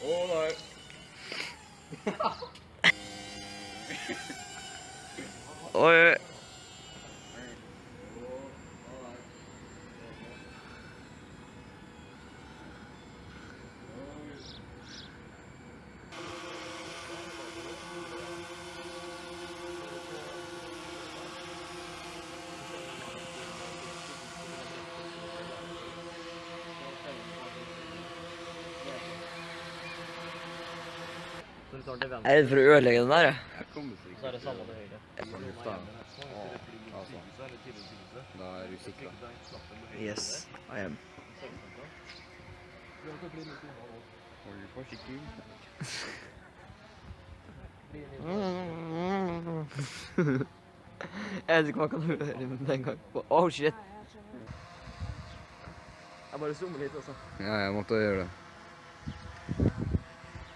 All right. or Jeg er redd for å ødelegge den der, jeg. Så er det samme til høyre. Da. Altså, da er du sikra. Yes, I am. Hold forsiktig. Jeg vet ikke om man kan høre den gang. Oh, shit. Jeg bare zoomer litt, altså. Ja, jeg måtte gjøre det.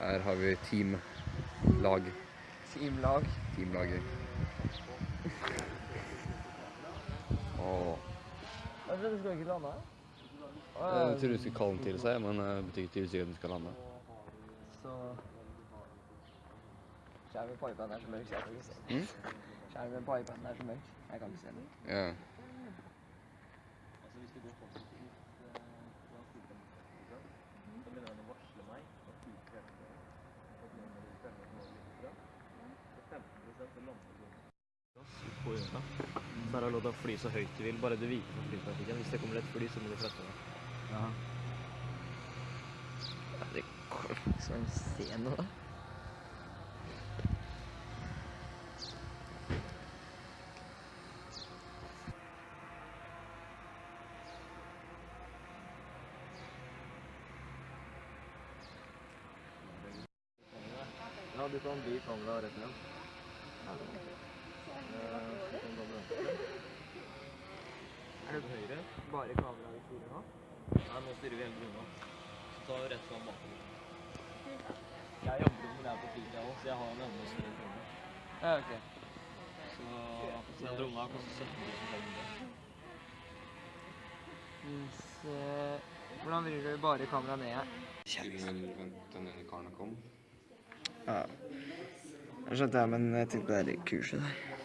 Her har vi teamlag. Teamlag. Teamlaget. Åh. Jeg trodde du skulle ikke lande her. Jeg tror du skulle kalle den til seg, men det betyr ikke sikkert at den skal lande. Så... Skjermen på iPaden er så mørk, så jeg kan ikke se den. Mm? Skjermen på iPaden er så mørk, jeg kan ikke se den. Ja. Altså, hvis det går positivt eh, fra styrkemeldingen, så begynner den å varsle meg at utkrefter at nå må du fremme et mål litt bra. Og 15 så lander du gass ut på øya. Så er det lov til å fly så høyt du vil, bare du viker for flytrafikken. Hvis det kommer et fly, så må du flytte deg. Ja, det går liksom se noe, da. Ja, du kan bli kamera rett igjen. Er det høyre? Bare kameraet vi styrer nå? Nei, nå styrer vi hele bruna. Så tar vi rett fram bakover. Jeg jobber med det her på fritida òg, så jeg har en evne å styre kroner. Ja, ok. Så den drona koster 17 500. Hvis, eh, hvordan vrir du bare kameraet ned her? Vent, den ene karen kom. Ja. Jeg skjønte det, men jeg tenkte på det kurset der.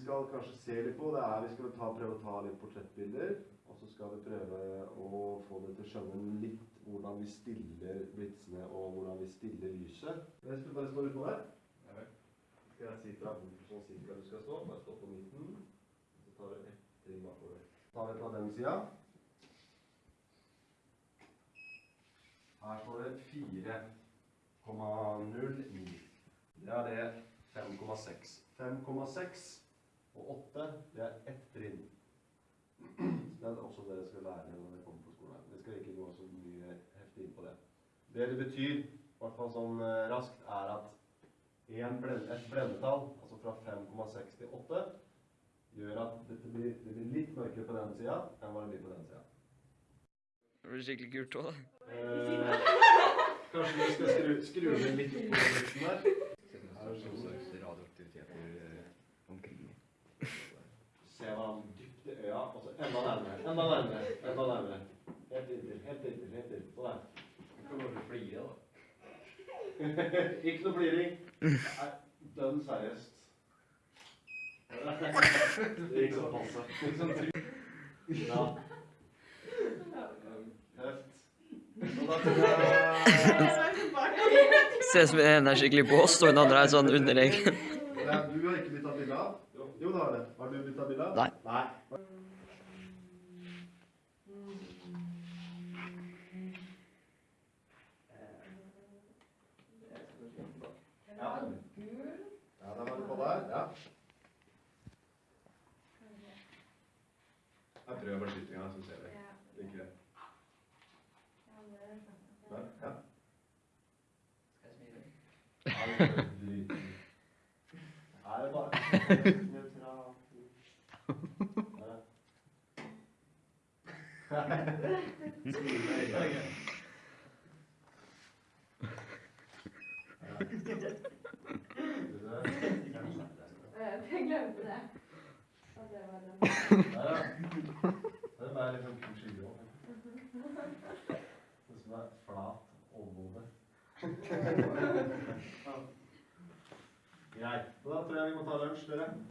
Skal kanskje se litt på, det er vi skal ta, prøve å ta litt portrettbilder. Og så skal vi prøve å få det til å skjønne litt hvordan vi stiller blitsene og hvordan vi stiller lyset. Jeg skal bare stå utpå der. Skal jeg si fra hvor sånn cirka du skal stå? Bare stå på midten. Så tar du ett trinn bakover. Tar vi fra den sida. Her står det 4,09. Det er det 5,6. 5,6 og 8, det er ett trinn. Så Det er også det dere skal lære når dere kommer på skolen. Det skal ikke gå så mye heftig inn på det. Det det betyr, i hvert fall sånn eh, raskt, er at blend, et blendetall, altså fra 5,6 til 8, gjør at dette blir, det blir litt mørkere på den sida enn hva det blir på den sida. Det blir skikkelig gult òg, da. Eh, kanskje vi skal skru, skru ned litt på luften der. Her er det sånn radioaktiviteter eh, omkring. Se han dypt i øya, og så enda nærmere, enda nærmere, enda nærmere. Helt inntil, helt inntil, helt inntil. Sånn der. Du kan bare flire, da. Ikke noe fliring. Dønn seriøst. Det gikk sånn passe. Sånn. Ja. Tøft. Ser ut som den ene er skikkelig på oss, og den andre er sånn underlegen. Du har ikke blitt tatt bilde av? Jo, det har det. Har du bytta bilde? Nei. Nei. Ja. Ja, da var du på der. Ja. Jeg prøver bare skytinga, så ser vi. Ja. det. Der, ja. Ja, det er Ja, det er bare Jeg glemte det. At det var den. Det er sånn kurs i grå. Det som er flat overhode. Greit. Da tror jeg vi må ta lunsj, dere.